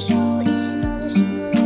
手一起走的幸福